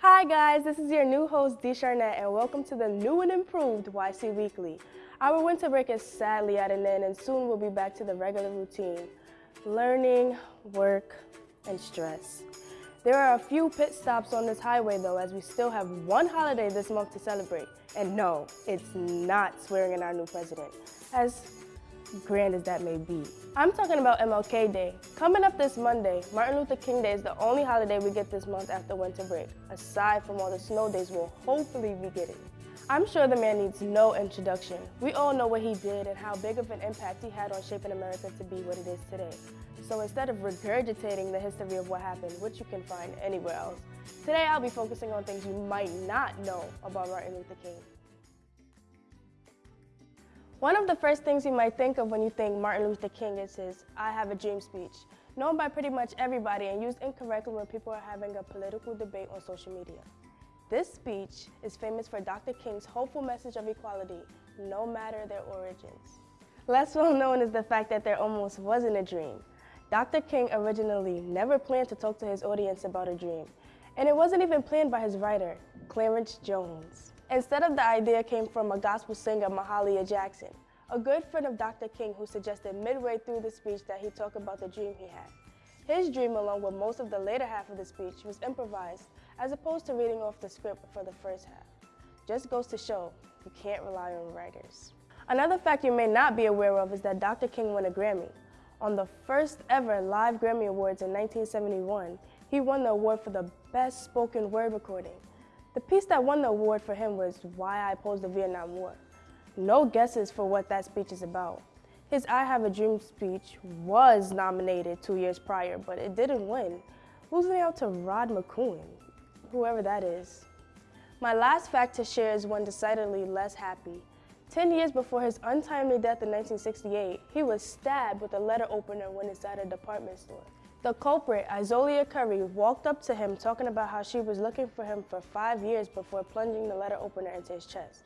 Hi guys, this is your new host D Charnette and welcome to the new and improved YC Weekly. Our winter break is sadly at an end and soon we'll be back to the regular routine. Learning, work, and stress. There are a few pit stops on this highway though as we still have one holiday this month to celebrate. And no, it's not swearing in our new president. As grand as that may be. I'm talking about MLK Day. Coming up this Monday, Martin Luther King Day is the only holiday we get this month after winter break, aside from all the snow days we'll hopefully be getting. I'm sure the man needs no introduction. We all know what he did and how big of an impact he had on shaping America to be what it is today. So instead of regurgitating the history of what happened, which you can find anywhere else, today I'll be focusing on things you might not know about Martin Luther King. One of the first things you might think of when you think Martin Luther King is his I Have a Dream speech, known by pretty much everybody and used incorrectly when people are having a political debate on social media. This speech is famous for Dr. King's hopeful message of equality, no matter their origins. Less well known is the fact that there almost wasn't a dream. Dr. King originally never planned to talk to his audience about a dream, and it wasn't even planned by his writer, Clarence Jones. Instead of the idea came from a gospel singer, Mahalia Jackson, a good friend of Dr. King who suggested midway through the speech that he talk about the dream he had. His dream, along with most of the later half of the speech, was improvised as opposed to reading off the script for the first half. Just goes to show, you can't rely on writers. Another fact you may not be aware of is that Dr. King won a Grammy. On the first ever live Grammy Awards in 1971, he won the award for the Best Spoken Word Recording. The piece that won the award for him was Why I Opposed the Vietnam War. No guesses for what that speech is about. His I Have a Dream speech was nominated two years prior, but it didn't win, losing out to Rod McKuen, whoever that is. My last fact to share is one decidedly less happy. Ten years before his untimely death in 1968, he was stabbed with a letter opener when inside a department store. The culprit, Izola Curry, walked up to him talking about how she was looking for him for five years before plunging the letter opener into his chest.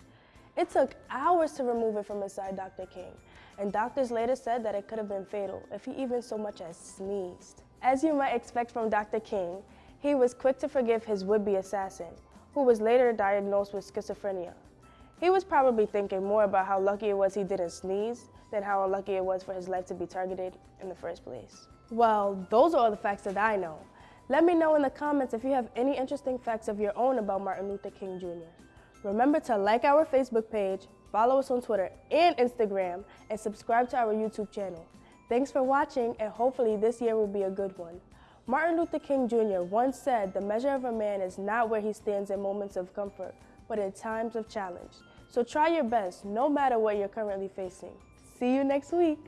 It took hours to remove it from inside Dr. King, and doctors later said that it could have been fatal if he even so much as sneezed. As you might expect from Dr. King, he was quick to forgive his would-be assassin, who was later diagnosed with schizophrenia. He was probably thinking more about how lucky it was he didn't sneeze than how unlucky it was for his life to be targeted in the first place. Well, those are all the facts that I know. Let me know in the comments if you have any interesting facts of your own about Martin Luther King Jr. Remember to like our Facebook page, follow us on Twitter and Instagram, and subscribe to our YouTube channel. Thanks for watching, and hopefully this year will be a good one. Martin Luther King Jr. once said, the measure of a man is not where he stands in moments of comfort, but in times of challenge. So try your best, no matter what you're currently facing. See you next week.